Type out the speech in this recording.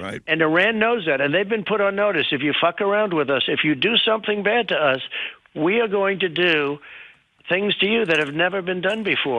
Right. And Iran knows that, and they've been put on notice. If you fuck around with us, if you do something bad to us, we are going to do things to you that have never been done before.